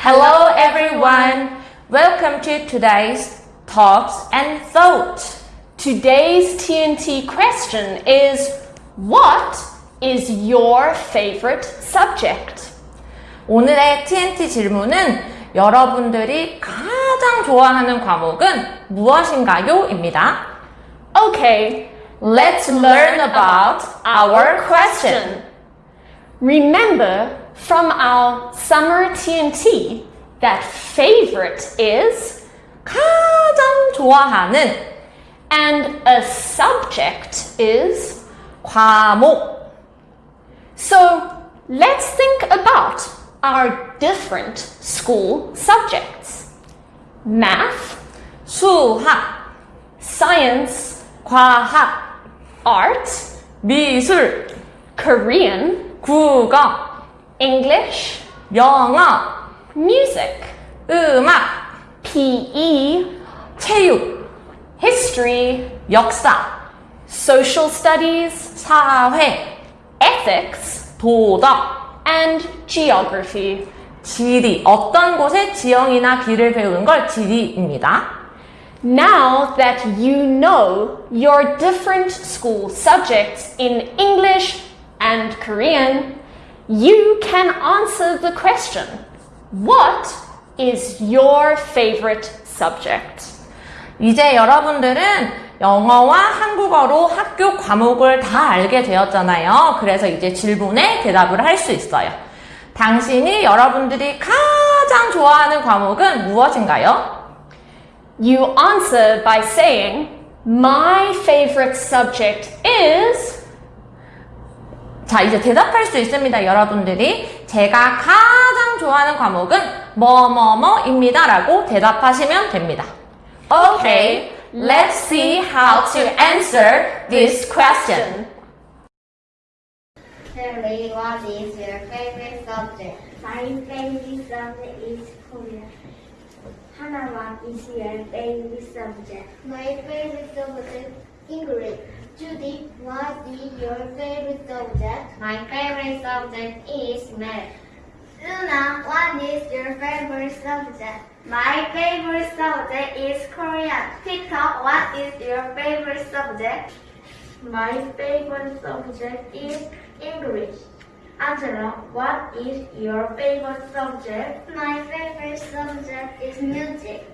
Hello everyone. Welcome to today's Thoughts and Thought. Today's TNT question is What is your favorite subject? 오늘의 TNT 질문은 여러분들이 가장 좋아하는 과목은 무엇인가요? 입니다. Okay, Let's learn about our question. remember from our summer TNT that favorite is 가장 좋아하는 and a subject is. 과목. So let's think about our different school subjects math, 수학, science, 과학, art, 미술, Korean, 국어, English, 영어, music, 음악, PE, 체육, history, 역사, social studies, 사회, ethics, 도덕, and geography. 지리. 어떤 곳에 지형이나 길을 배우는 걸 지리입니다. Now that you know your different school subjects in English and Korean, you can answer the question What is your favorite subject? 이제 여러분들은 영어와 한국어로 학교 과목을 다 알게 되었잖아요. 그래서 이제 질문에 대답을 할 수 있어요. 당신이 여러분들이 가장 좋아하는 과목은 무엇인가요? You answer by saying, My favorite subject is. 자, 이제 대답할 수 있습니다, 여러분들이. 제가 가장 좋아하는 과목은 뭐뭐뭐입니다. 라고 대답하시면 됩니다. Okay, let's see how to answer this question. Harry, what is your favorite subject? My favorite subject is Korean. Hannah, what is your favorite subject? My favorite subject English. Judy, what is your favorite subject? My favorite subject is math. Luna, what is your favorite subject? My favorite subject is Korean. Peter, what is your favorite subject? My favorite subject is English. Angela, what is your favorite subject? My favorite subject is music.